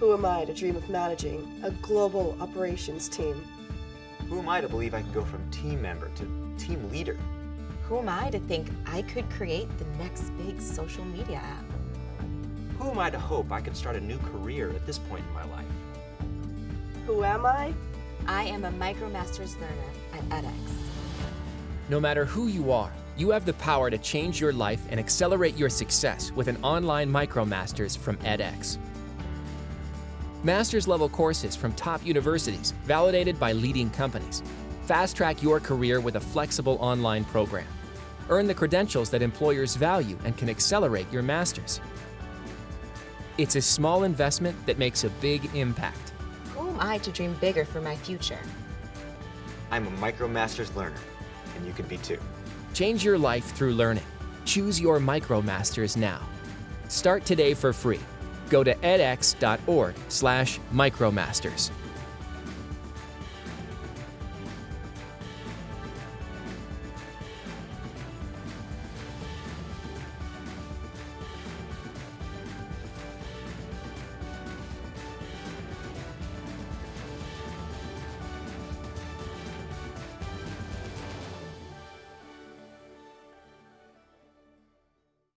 Who am I to dream of managing a global operations team? Who am I to believe I can go from team member to team leader? Who am I to think I could create the next big social media app? Who am I to hope I could start a new career at this point in my life? Who am I? I am a MicroMasters learner at edX. No matter who you are, you have the power to change your life and accelerate your success with an online MicroMasters from edX. Master's level courses from top universities, validated by leading companies. Fast track your career with a flexible online program. Earn the credentials that employers value and can accelerate your master's. It's a small investment that makes a big impact. Who am I to dream bigger for my future? I'm a MicroMasters learner, and you can be too. Change your life through learning. Choose your MicroMasters now. Start today for free. Go to edx.org/micromasters.